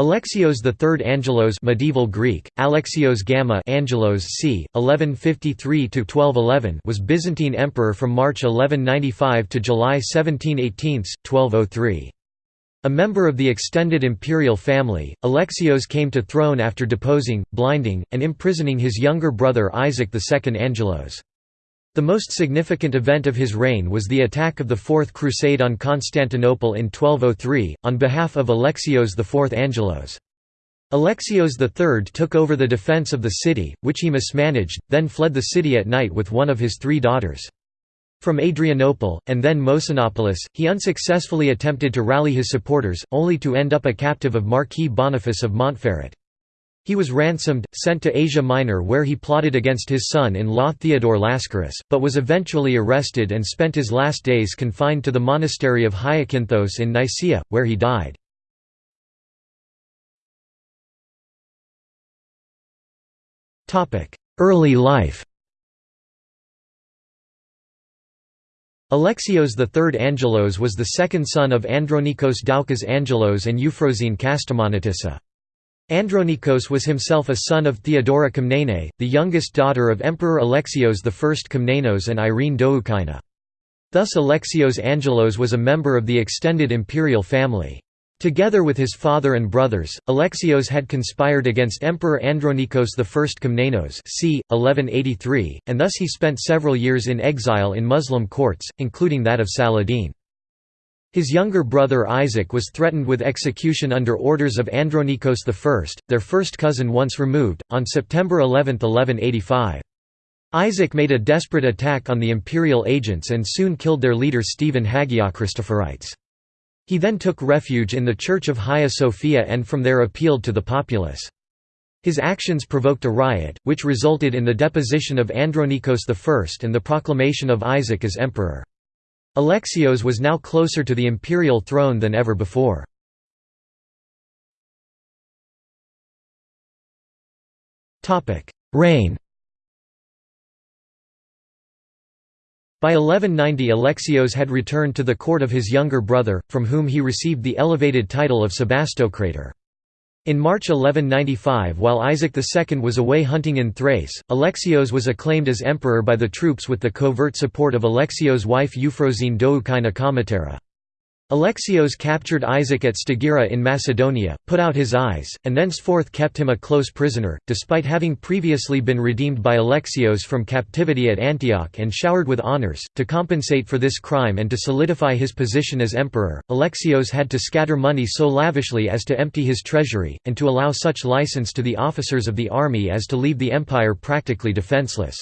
Alexios III Angelos medieval Greek, Alexios Gamma Angelos c. 1153–1211 was Byzantine emperor from March 1195 to July 1718, 1203. A member of the extended imperial family, Alexios came to throne after deposing, blinding, and imprisoning his younger brother Isaac II Angelos. The most significant event of his reign was the attack of the Fourth Crusade on Constantinople in 1203, on behalf of Alexios IV Angelos. Alexios III took over the defence of the city, which he mismanaged, then fled the city at night with one of his three daughters. From Adrianople, and then Mosynopolis, he unsuccessfully attempted to rally his supporters, only to end up a captive of Marquis Boniface of Montferrat. He was ransomed, sent to Asia Minor where he plotted against his son-in-law Theodore Lascaris, but was eventually arrested and spent his last days confined to the monastery of Hyakinthos in Nicaea, where he died. Early life Alexios III Angelos was the second son of Andronikos Doukas Angelos and Euphrosyne Kastamonitissa. Andronikos was himself a son of Theodora Komnene, the youngest daughter of Emperor Alexios I Komnenos and Irene Doukaina. Thus Alexios Angelos was a member of the extended imperial family. Together with his father and brothers, Alexios had conspired against Emperor Andronikos I Komnenos c. 1183, and thus he spent several years in exile in Muslim courts, including that of Saladin. His younger brother Isaac was threatened with execution under orders of Andronikos I, their first cousin once removed, on September 11, 1185. Isaac made a desperate attack on the imperial agents and soon killed their leader Stephen Hagiochristophorites. He then took refuge in the Church of Hagia Sophia and from there appealed to the populace. His actions provoked a riot, which resulted in the deposition of Andronikos I and the proclamation of Isaac as emperor. Alexios was now closer to the imperial throne than ever before. Reign By 1190 Alexios had returned to the court of his younger brother, from whom he received the elevated title of Sebastocrator. In March 1195 while Isaac II was away hunting in Thrace, Alexios was acclaimed as emperor by the troops with the covert support of Alexios' wife Euphrosyne Doukaina Kamatera. Alexios captured Isaac at Stagira in Macedonia, put out his eyes, and thenceforth kept him a close prisoner, despite having previously been redeemed by Alexios from captivity at Antioch and showered with honours. To compensate for this crime and to solidify his position as emperor, Alexios had to scatter money so lavishly as to empty his treasury, and to allow such license to the officers of the army as to leave the empire practically defenceless.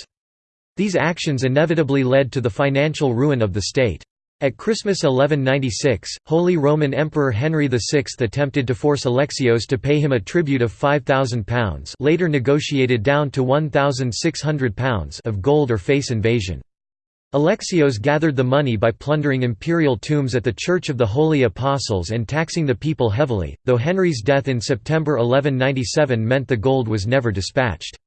These actions inevitably led to the financial ruin of the state. At Christmas 1196, Holy Roman Emperor Henry VI attempted to force Alexios to pay him a tribute of £5,000 later negotiated down to £1,600 of gold or face invasion. Alexios gathered the money by plundering imperial tombs at the Church of the Holy Apostles and taxing the people heavily, though Henry's death in September 1197 meant the gold was never dispatched.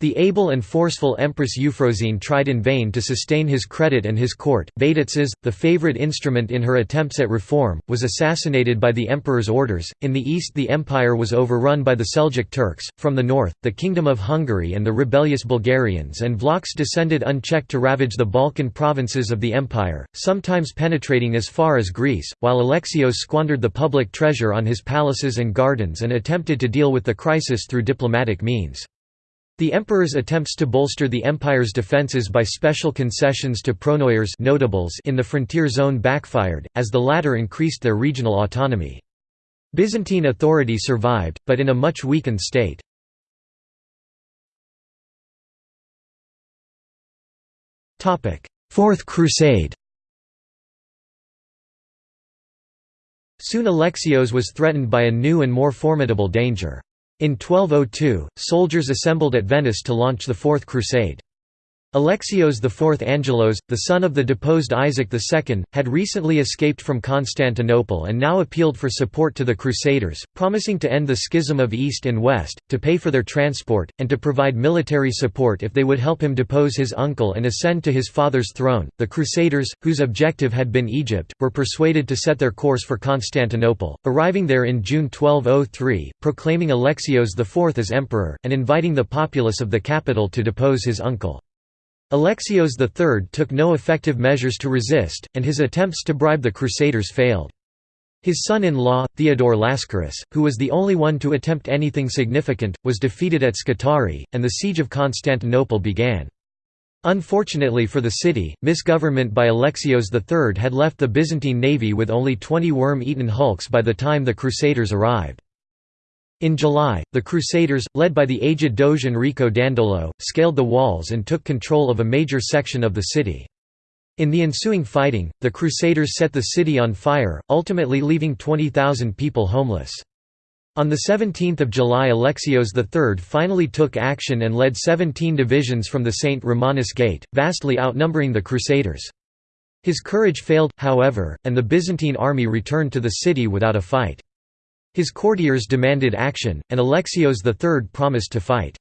The able and forceful Empress Euphrosyne tried in vain to sustain his credit and his court. Vatatzes, the favorite instrument in her attempts at reform, was assassinated by the emperor's orders. In the east, the empire was overrun by the Seljuk Turks, from the north, the Kingdom of Hungary and the rebellious Bulgarians and Vlachs descended unchecked to ravage the Balkan provinces of the empire, sometimes penetrating as far as Greece, while Alexios squandered the public treasure on his palaces and gardens and attempted to deal with the crisis through diplomatic means. The emperor's attempts to bolster the empire's defences by special concessions to pronoiars notables in the frontier zone backfired, as the latter increased their regional autonomy. Byzantine authority survived, but in a much weakened state. Fourth Crusade Soon Alexios was threatened by a new and more formidable danger. In 1202, soldiers assembled at Venice to launch the Fourth Crusade. Alexios IV Angelos, the son of the deposed Isaac II, had recently escaped from Constantinople and now appealed for support to the Crusaders, promising to end the schism of East and West, to pay for their transport, and to provide military support if they would help him depose his uncle and ascend to his father's throne. The Crusaders, whose objective had been Egypt, were persuaded to set their course for Constantinople, arriving there in June 1203, proclaiming Alexios IV as emperor, and inviting the populace of the capital to depose his uncle. Alexios III took no effective measures to resist, and his attempts to bribe the Crusaders failed. His son-in-law, Theodore Lascaris, who was the only one to attempt anything significant, was defeated at Scutari, and the siege of Constantinople began. Unfortunately for the city, misgovernment by Alexios III had left the Byzantine navy with only 20 worm-eaten hulks by the time the Crusaders arrived. In July, the Crusaders, led by the aged Doge Enrico Dandolo, scaled the walls and took control of a major section of the city. In the ensuing fighting, the Crusaders set the city on fire, ultimately leaving 20,000 people homeless. On 17 July Alexios III finally took action and led 17 divisions from the St. Romanus Gate, vastly outnumbering the Crusaders. His courage failed, however, and the Byzantine army returned to the city without a fight. His courtiers demanded action, and Alexios III promised to fight.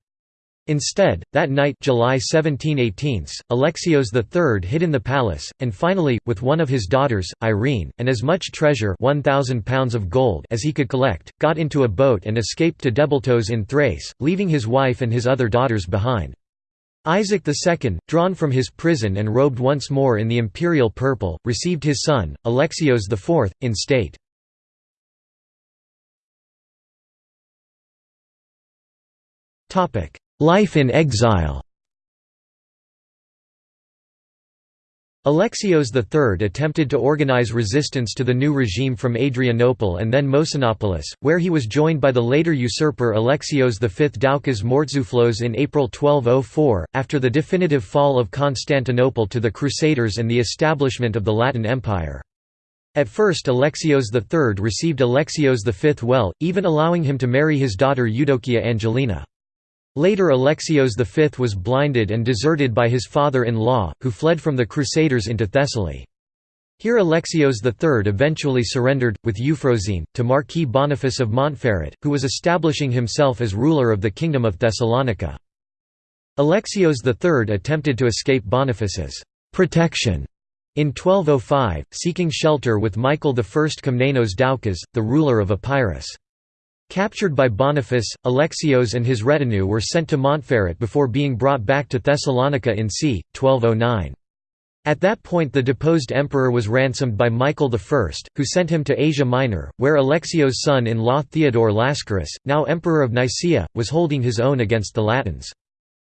Instead, that night July 17 18, Alexios III hid in the palace, and finally, with one of his daughters, Irene, and as much treasure 1,000 pounds of gold as he could collect, got into a boat and escaped to Develtos in Thrace, leaving his wife and his other daughters behind. Isaac II, drawn from his prison and robed once more in the imperial purple, received his son, Alexios IV, in state. Life in exile Alexios III attempted to organize resistance to the new regime from Adrianople and then Mosynopolis, where he was joined by the later usurper Alexios V Doukas Mourtzouflos in April 1204, after the definitive fall of Constantinople to the Crusaders and the establishment of the Latin Empire. At first Alexios III received Alexios V well, even allowing him to marry his daughter Eudokia Angelina. Later Alexios V was blinded and deserted by his father-in-law, who fled from the Crusaders into Thessaly. Here Alexios III eventually surrendered, with Euphrosyne, to Marquis Boniface of Montferrat, who was establishing himself as ruler of the Kingdom of Thessalonica. Alexios III attempted to escape Boniface's protection in 1205, seeking shelter with Michael I Komnenos Doukas, the ruler of Epirus. Captured by Boniface, Alexios and his retinue were sent to Montferrat before being brought back to Thessalonica in c. 1209. At that point the deposed emperor was ransomed by Michael I, who sent him to Asia Minor, where Alexios' son-in-law Theodore Lascaris, now emperor of Nicaea, was holding his own against the Latins.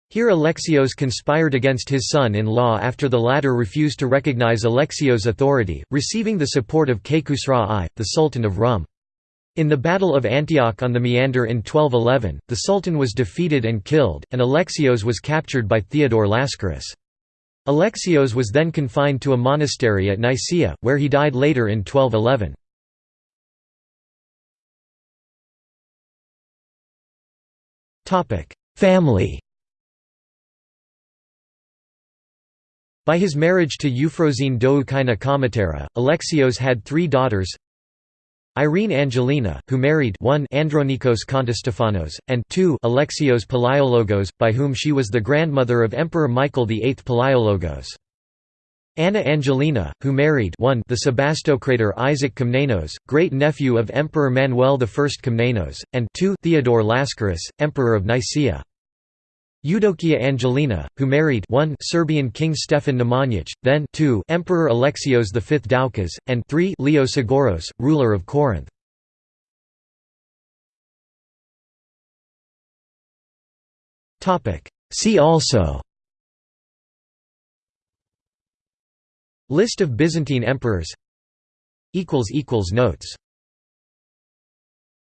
Here Alexios conspired against his son-in-law after the latter refused to recognize Alexios' authority, receiving the support of Kaykhusraw I, the Sultan of Rum. In the Battle of Antioch on the Meander in 1211, the Sultan was defeated and killed, and Alexios was captured by Theodore Lascaris. Alexios was then confined to a monastery at Nicaea, where he died later in 1211. Family By his marriage to Euphrosyne Doukaina Kamatera, Alexios had three daughters Irene Angelina, who married 1 Andronikos Kontostefanos, and 2 Alexios Palaiologos, by whom she was the grandmother of Emperor Michael VIII Palaiologos. Anna Angelina, who married 1 the Sebastocrator Isaac Komnenos, great-nephew of Emperor Manuel I Komnenos, and 2 Theodore Lascaris, Emperor of Nicaea. Eudokia Angelina, who married 1 Serbian King Stefan Nemanja, then 2 Emperor Alexios V Doukas, and 3 Leo Sgouros, ruler of Corinth. See also List of Byzantine emperors Notes